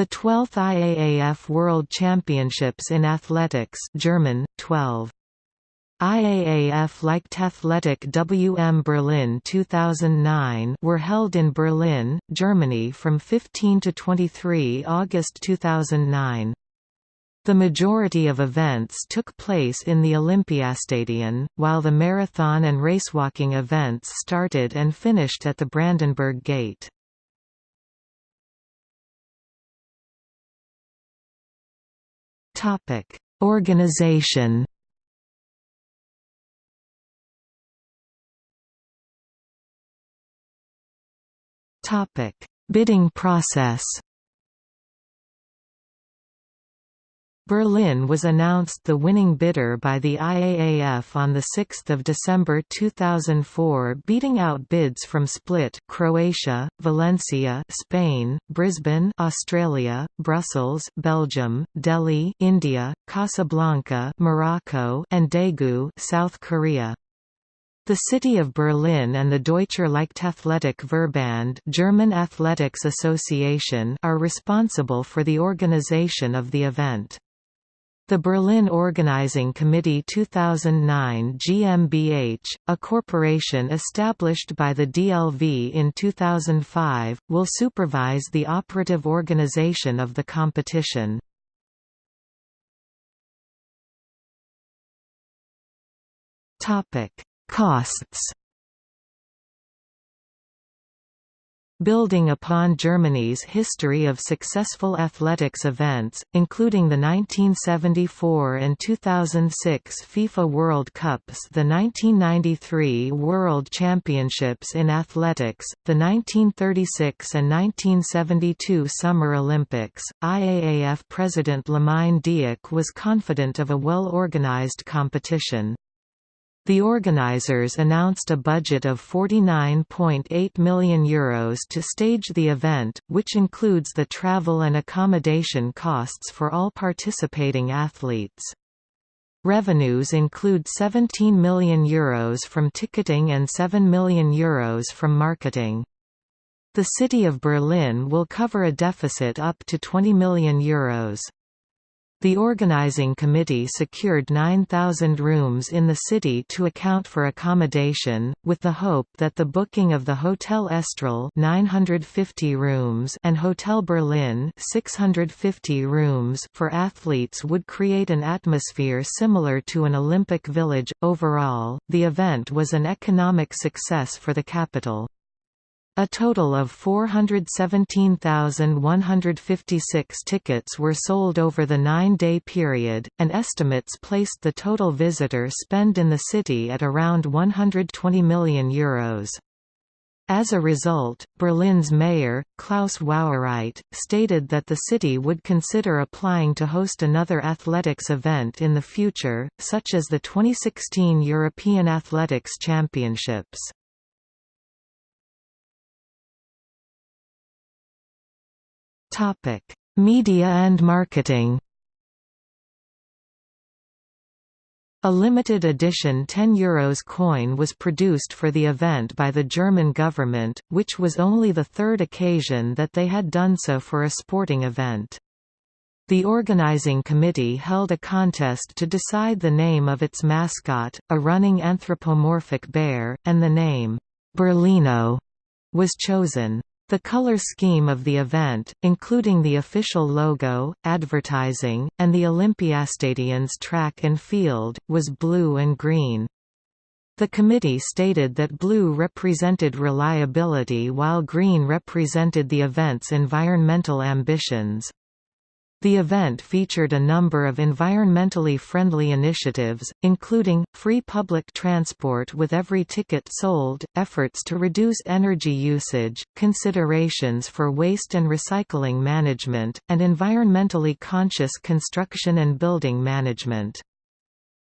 The 12th IAAF World Championships in Athletics German, 12. IAAF Leichtathletik WM Berlin 2009 were held in Berlin, Germany from 15 to 23 August 2009. The majority of events took place in the Olympiastadion, while the marathon and racewalking events started and finished at the Brandenburg Gate. Organization. Topic: Bidding process Berlin was announced the winning bidder by the IAAF on 6 December 2004 beating out bids from Split Croatia, Valencia Spain, Brisbane Australia, Brussels Belgium, Delhi India, Casablanca Morocco and Daegu South Korea. The city of Berlin and the Deutscher Leichtathletik Verband German Athletics Association are responsible for the organization of the event. The Berlin Organizing Committee 2009 GmbH, a corporation established by the DLV in 2005, will supervise the operative organization of the competition. Costs Building upon Germany's history of successful athletics events, including the 1974 and 2006 FIFA World Cups the 1993 World Championships in Athletics, the 1936 and 1972 Summer Olympics, IAAF President Lamine Diack was confident of a well-organized competition. The organisers announced a budget of €49.8 million Euros to stage the event, which includes the travel and accommodation costs for all participating athletes. Revenues include €17 million Euros from ticketing and €7 million Euros from marketing. The city of Berlin will cover a deficit up to €20 million Euros. The organizing committee secured 9,000 rooms in the city to account for accommodation, with the hope that the booking of the Hotel Estrel 950 rooms and Hotel Berlin 650 rooms for athletes would create an atmosphere similar to an Olympic village. Overall, the event was an economic success for the capital. A total of 417,156 tickets were sold over the nine-day period, and estimates placed the total visitor spend in the city at around €120 million. Euros. As a result, Berlin's mayor, Klaus Wowereit, stated that the city would consider applying to host another athletics event in the future, such as the 2016 European Athletics Championships. Topic: Media and marketing. A limited edition €10 Euros coin was produced for the event by the German government, which was only the third occasion that they had done so for a sporting event. The organizing committee held a contest to decide the name of its mascot, a running anthropomorphic bear, and the name, Berlino, was chosen. The color scheme of the event, including the official logo, advertising, and the Olympiastadion's track and field, was blue and green. The committee stated that blue represented reliability while green represented the event's environmental ambitions. The event featured a number of environmentally friendly initiatives, including, free public transport with every ticket sold, efforts to reduce energy usage, considerations for waste and recycling management, and environmentally conscious construction and building management.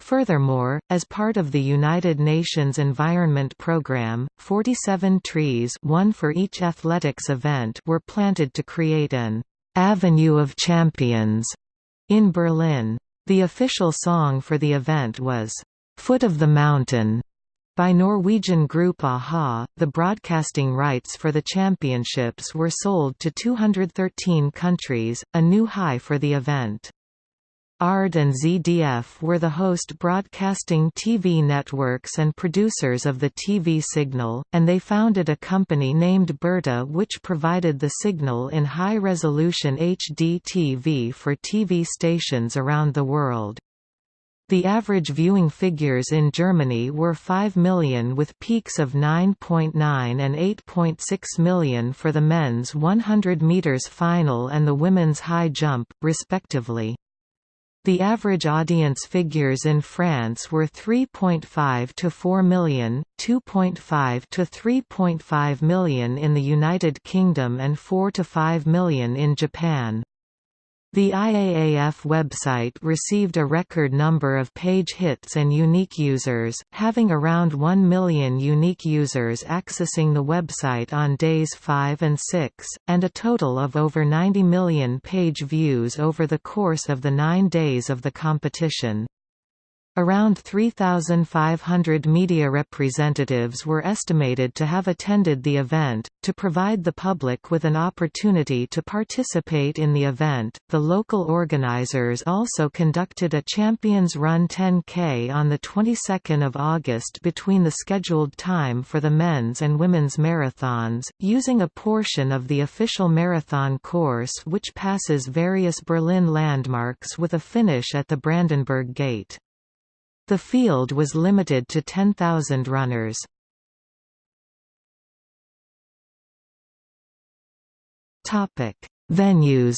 Furthermore, as part of the United Nations Environment Programme, 47 trees one for each athletics event were planted to create an Avenue of Champions in Berlin. The official song for the event was, Foot of the Mountain. By Norwegian group a-ha, the broadcasting rights for the championships were sold to 213 countries, a new high for the event. ARD and ZDF were the host broadcasting TV networks and producers of the TV signal, and they founded a company named Berta which provided the signal in high-resolution HD TV for TV stations around the world. The average viewing figures in Germany were 5 million with peaks of 9.9 and 8.6 million for the men's 100 meters final and the women's high jump, respectively. The average audience figures in France were 3.5 to 4 million, 2.5 to 3.5 million in the United Kingdom and 4 to 5 million in Japan. The IAAF website received a record number of page hits and unique users, having around 1 million unique users accessing the website on days 5 and 6, and a total of over 90 million page views over the course of the nine days of the competition. Around 3,500 media representatives were estimated to have attended the event. To provide the public with an opportunity to participate in the event, the local organizers also conducted a Champions Run 10K on the 22nd of August between the scheduled time for the men's and women's marathons, using a portion of the official marathon course which passes various Berlin landmarks with a finish at the Brandenburg Gate. The field was limited to 10,000 runners. Venues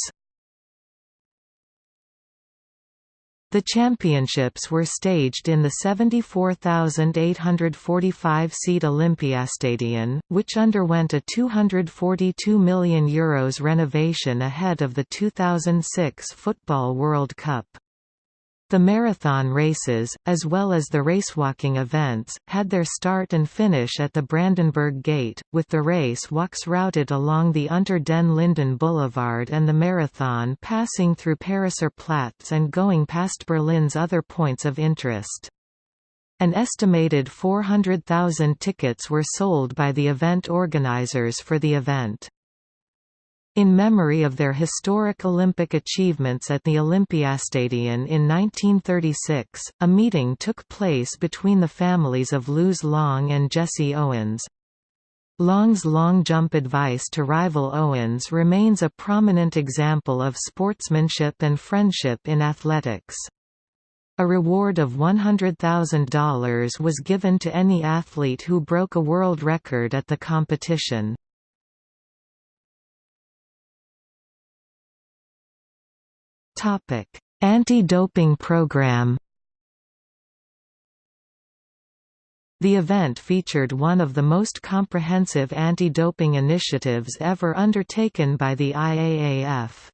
The championships were staged in the 74,845-seat Olympiastadion, which underwent a €242 million Euros renovation ahead of the 2006 Football World Cup. The marathon races, as well as the racewalking events, had their start and finish at the Brandenburg Gate, with the race walks routed along the Unter den Linden Boulevard and the marathon passing through Pariser Platz and going past Berlin's other points of interest. An estimated 400,000 tickets were sold by the event organizers for the event. In memory of their historic Olympic achievements at the Olympiastadion in 1936, a meeting took place between the families of Luz Long and Jesse Owens. Long's long jump advice to rival Owens remains a prominent example of sportsmanship and friendship in athletics. A reward of $100,000 was given to any athlete who broke a world record at the competition. Anti-doping program. The event featured one of the most comprehensive anti-doping initiatives ever undertaken by the IAAF.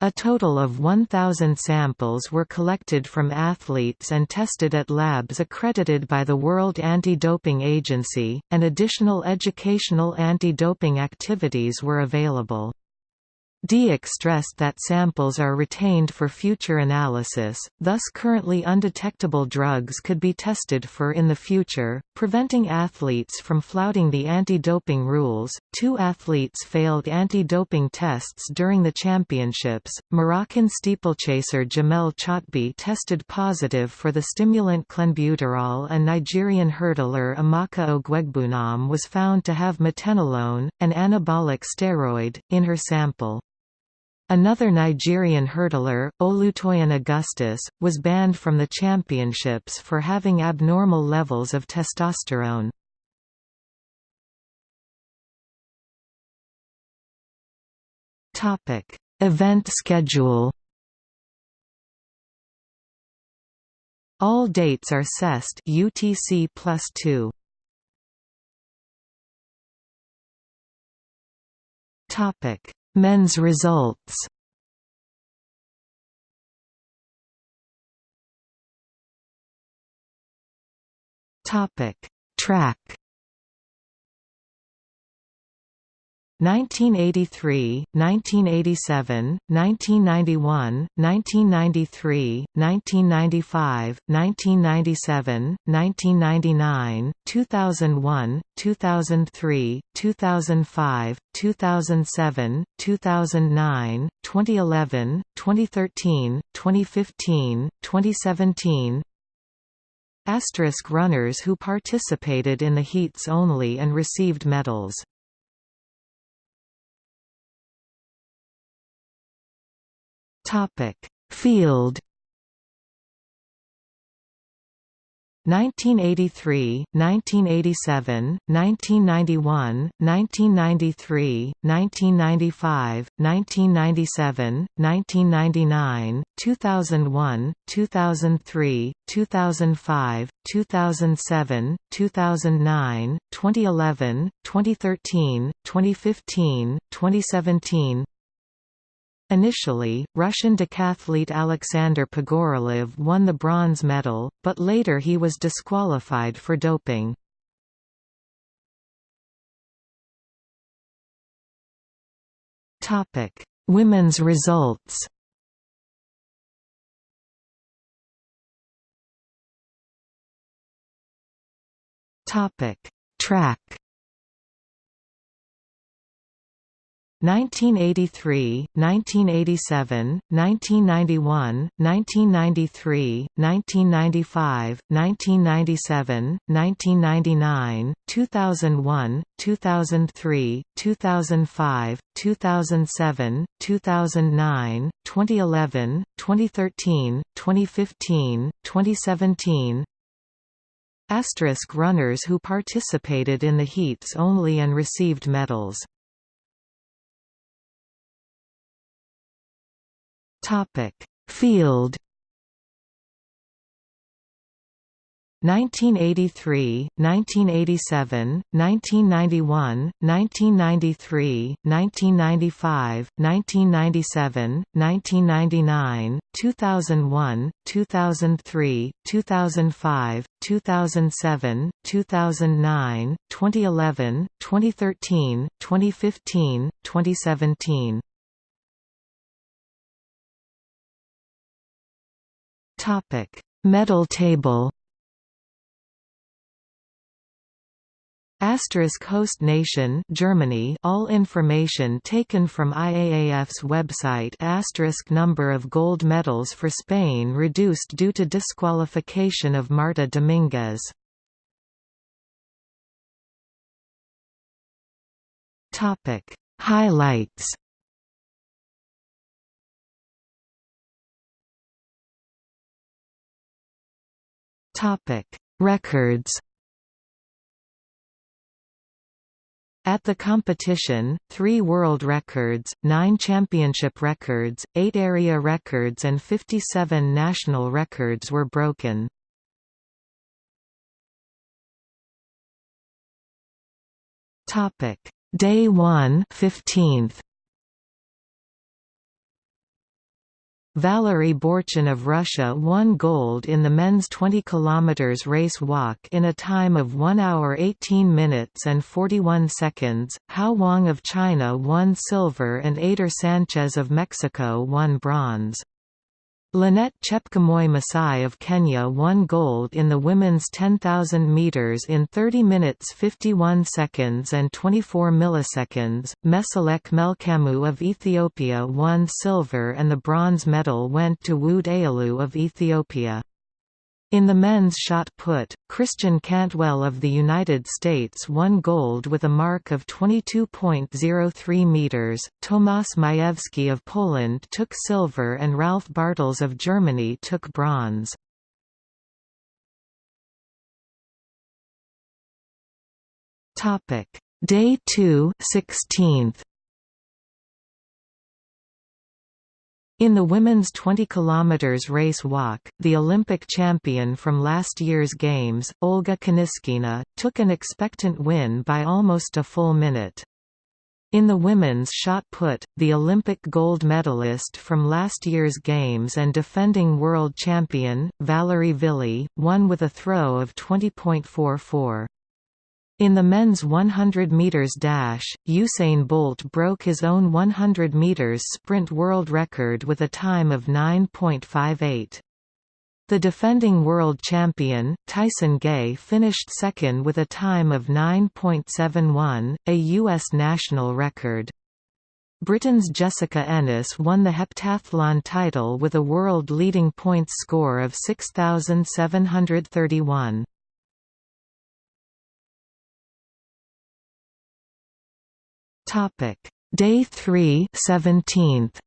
A total of 1,000 samples were collected from athletes and tested at labs accredited by the World Anti-Doping Agency, and additional educational anti-doping activities were available. Diack stressed that samples are retained for future analysis, thus currently undetectable drugs could be tested for in the future, preventing athletes from flouting the anti-doping rules. Two athletes failed anti-doping tests during the championships. Moroccan steeplechaser Jamel Chatbi tested positive for the stimulant clenbuterol and Nigerian hurdler Amaka Ogoegbunam was found to have metenolone, an anabolic steroid, in her sample. Another Nigerian hurdler, Olutoyin Augustus, was banned from the championships for having abnormal levels of testosterone. Event schedule All dates are CEST UTC plus 2. Topic Men's results. Topic: Track 1983, 1987, 1991, 1993, 1995, 1997, 1999, 2001, 2003, 2005, 2007, 2009, 2011, 2013, 2015, 2017, Asterisk runners who participated in the heats only and received medals Topic: Field 1983, 1987, 1991, 1993, 1995, 1997, 1999, 2001, 2003, 2005, 2007, 2009, 2011, 2013, 2015, 2017 Initially, Russian decathlete Alexander Pogorelov won the bronze medal, but later he was disqualified for doping. Women's results Track 1983, 1987, 1991, 1993, 1995, 1997, 1999, 2001, 2003, 2005, 2007, 2009, 2011, 2013, 2015, 2017 Asterisk runners who participated in the heats only and received medals Topic: Field 1983, 1987, 1991, 1993, 1995, 1997, 1999, 2001, 2003, 2005, 2007, 2009, 2011, 2013, 2015, 2017 Topic: Medal table. Asterisk host nation Germany. All information taken from IAAF's website. Asterisk number of gold medals for Spain reduced due to disqualification of Marta Dominguez. Topic. Highlights Topic: Records. At the competition, three world records, nine championship records, eight area records and 57 national records were broken. Day 1 15th. Valery Borchin of Russia won gold in the men's 20 km race walk in a time of 1 hour 18 minutes and 41 seconds, Hao Wang of China won silver and Eder Sánchez of Mexico won bronze. Linet Chepkwemoi Masai of Kenya won gold in the women's 10,000 meters in 30 minutes 51 seconds and 24 milliseconds. Meselech Melkamu of Ethiopia won silver and the bronze medal went to Wude Ayalew of Ethiopia. In the men's shot put, Christian Cantwell of the United States won gold with a mark of 22.03 meters. Tomasz Majewski of Poland took silver and Ralf Bartels of Germany took bronze. Topic: Day 2, 16th. In the women's 20 km race walk, the Olympic champion from last year's Games, Olga Kaniskina, took an expectant win by almost a full minute. In the women's shot put, the Olympic gold medalist from last year's Games and defending world champion, Valerie Vili, won with a throw of 20.44. In the men's 100 meters dash, Usain Bolt broke his own 100 meters sprint world record with a time of 9.58. The defending world champion, Tyson Gay finished second with a time of 9.71, a U.S. national record. Britain's Jessica Ennis won the heptathlon title with a world-leading points score of 6,731. Topic: Day 3, 17th.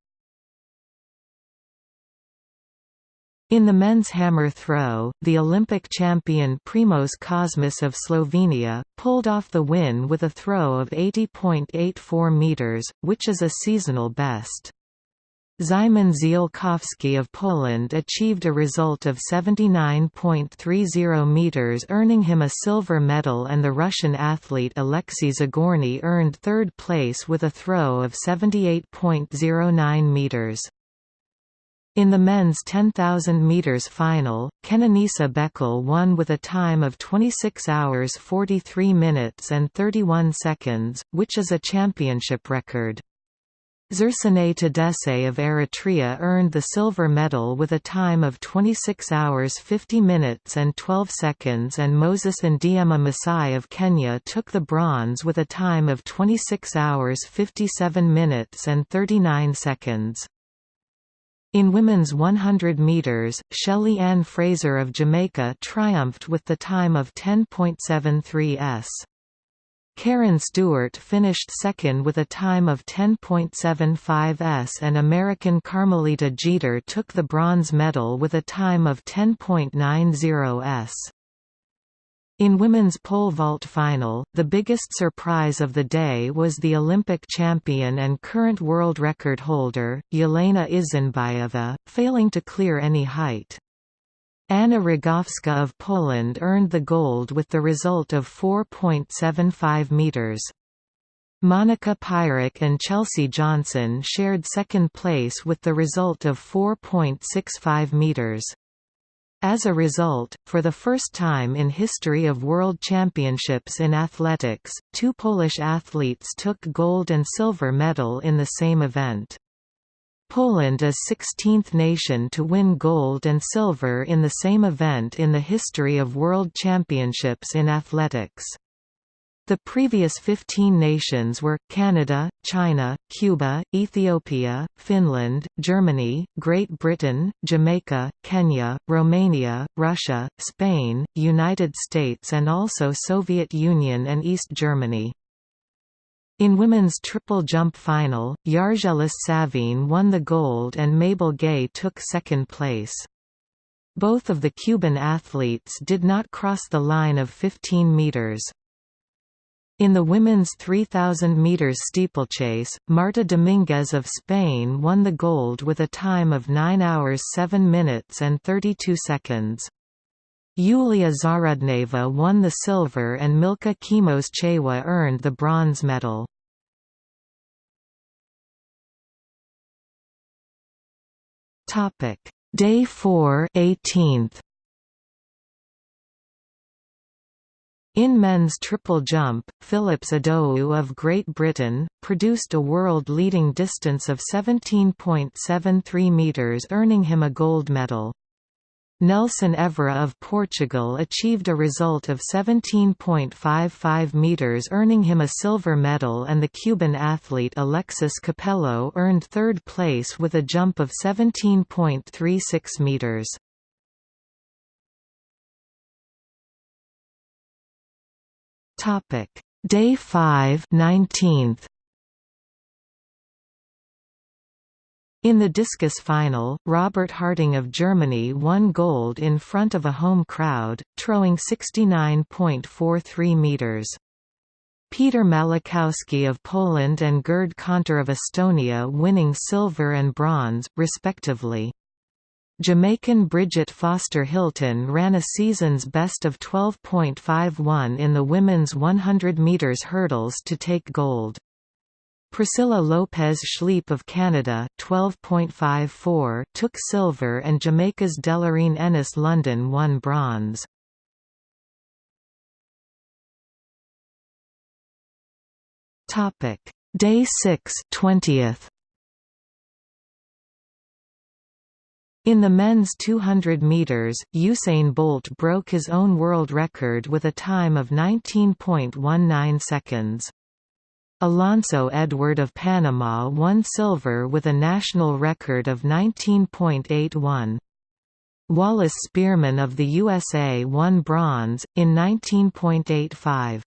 In the men's hammer throw, the Olympic champion Primoz Kozmus of Slovenia, pulled off the win with a throw of 80.84 meters, which is a seasonal best. Szymon Ziolkowski of Poland achieved a result of 79.30 meters earning him a silver medal and the Russian athlete Alexei Zagorny earned third place with a throw of 78.09 meters. In the men's 10,000 meters final, Kenenisa Bekele won with a time of 26 hours 43 minutes and 31 seconds, which is a championship record. Zersenay Tadese of Eritrea earned the silver medal with a time of 26 hours 50 minutes and 12 seconds and Moses Ndiema Masai of Kenya took the bronze with a time of 26 hours 57 minutes and 39 seconds. In women's 100 metres, Shelley Ann Fraser of Jamaica triumphed with the time of 10.73 s. Kerron Stewart finished second with a time of 10.75 s and American Carmelita Jeter took the bronze medal with a time of 10.90 s. In women's pole vault final, the biggest surprise of the day was the Olympic champion and current world record holder, Yelena Isinbayeva, failing to clear any height. Anna Rogowska of Poland earned the gold with the result of 4.75 meters. Monika Pyrek and Chelsea Johnson shared second place with the result of 4.65 meters. As a result, for the first time in history of World Championships in athletics, two Polish athletes took gold and silver medal in the same event. Poland is 16th nation to win gold and silver in the same event in the history of World Championships in athletics. The previous 15 nations were, Canada, China, Cuba, Ethiopia, Finland, Germany, Great Britain, Jamaica, Kenya, Romania, Russia, Spain, United States and also Soviet Union and East Germany. In women's triple jump final, Yargelis Savigne won the gold and Mabel Gay took second place. Both of the Cuban athletes did not cross the line of 15 meters. In the women's 3,000 meters steeplechase, Marta Dominguez of Spain won the gold with a time of 9 hours 7 minutes and 32 seconds. Yulia Zarudneva won the silver and Milka Chewa earned the bronze medal. Day 4 18th. In men's triple jump, Phillips Idowu of Great Britain, produced a world-leading distance of 17.73 metres earning him a gold medal. Nelson Évora of Portugal achieved a result of 17.55 meters earning him a silver medal and the Cuban athlete Alexis Copello earned third place with a jump of 17.36 meters. Day 5 19th. In the discus final, Robert Harting of Germany won gold in front of a home crowd, throwing 69.43 meters. Peter Malachowski of Poland and Gerd Kanter of Estonia winning silver and bronze, respectively. Jamaican Brigitte Foster Hylton ran a season's best of 12.51 in the women's 100 meters hurdles to take gold. Priscilla Lopes Schliep of Canada 12.54 took silver and Jamaica's Delloreen Ennis London won bronze. Topic: Day 6, 20th. In the men's 200 meters, Usain Bolt broke his own world record with a time of 19.19 seconds. Alonso Edward of Panama won silver with a national record of 19.81. Wallace Spearmon of the USA won bronze, in 19.85.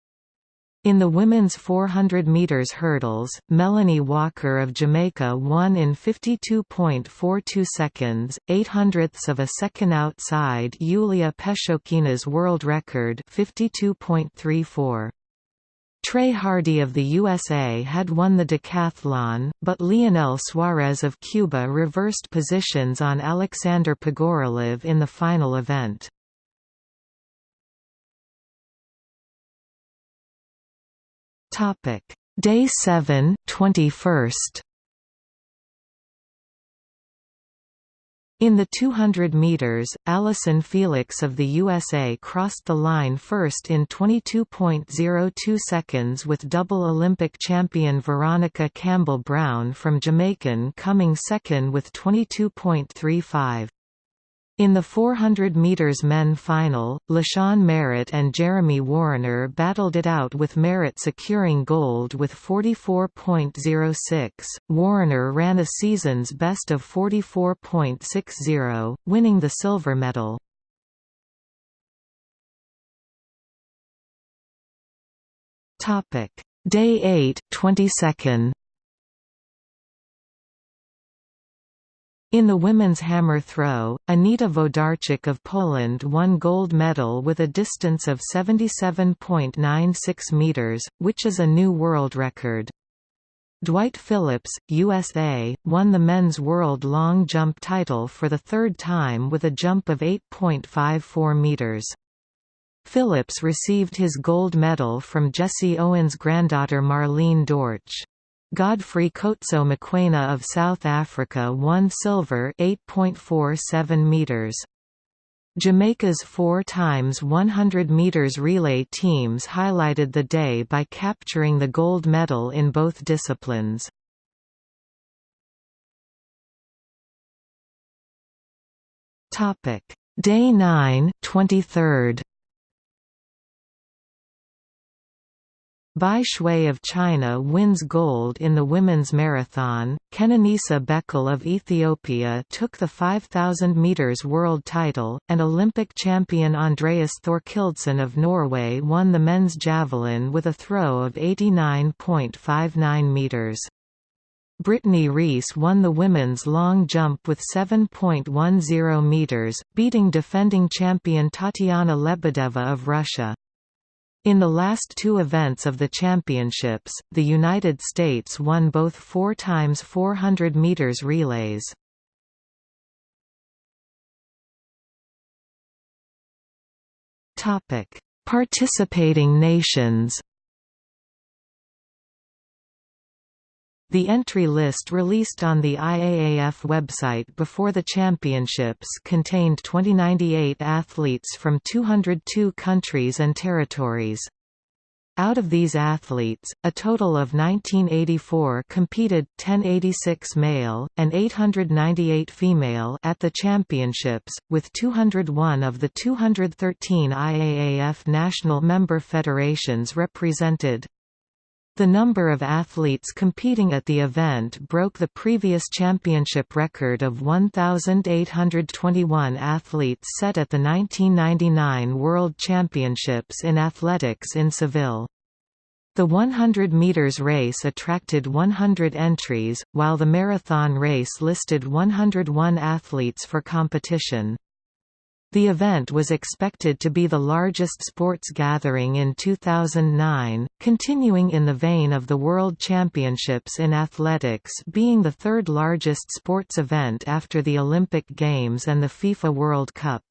In the women's 400 meters hurdles, Melaine Walker of Jamaica won in 52.42 seconds, 8 hundredths of a second outside Yulia Pechonkina's world record 52.34. Trey Hardee of the USA had won the decathlon, but Leonel Suarez of Cuba reversed positions on Alexander Pogorelov in the final event. Day 7 21st. In the 200 meters, Allyson Felix of the USA crossed the line first in 22.02 seconds with double Olympic champion Veronica Campbell-Brown from Jamaican coming second with 22.35. In the 400 meters men final, LaShawn Merritt and Jeremy Wariner battled it out with Merritt securing gold with 44.06. Wariner ran a season's best of 44.60, winning the silver medal. Day 8, 22nd. In the women's hammer throw, Anita Wlodarczyk of Poland won gold medal with a distance of 77.96 meters, which is a new world record. Dwight Phillips, USA, won the men's world long jump title for the third time with a jump of 8.54 meters. Phillips received his gold medal from Jesse Owens' granddaughter Marlene Dortch. Godfrey Khotso Mokoena of South Africa won silver 8.47 meters. Jamaica's 4 times 100 meters relay teams highlighted the day by capturing the gold medal in both disciplines. Topic: Day 9, 23rd. Bai Xue of China wins gold in the women's marathon. Kenenisa Bekele of Ethiopia took the 5000 meters world title, and Olympic champion Andreas Thorkildsen of Norway won the men's javelin with a throw of 89.59 meters. Brittney Reese won the women's long jump with 7.10 meters, beating defending champion Tatiana Lebedeva of Russia. In the last two events of the championships, the United States won both 4 times 400 meters relays. Topic: Participating nations. The entry list released on the IAAF website before the championships contained 2098 athletes from 202 countries and territories. Out of these athletes, a total of 1984 competed 1086 male, and 898 female at the championships, with 201 of the 213 IAAF national member federations represented. The number of athletes competing at the event broke the previous championship record of 1,821 athletes set at the 1999 World Championships in Athletics in Seville. The 100 meters race attracted 100 entries, while the marathon race listed 101 athletes for competition. The event was expected to be the largest sports gathering in 2009, continuing in the vein of the World Championships in Athletics being the third largest sports event after the Olympic Games and the FIFA World Cup.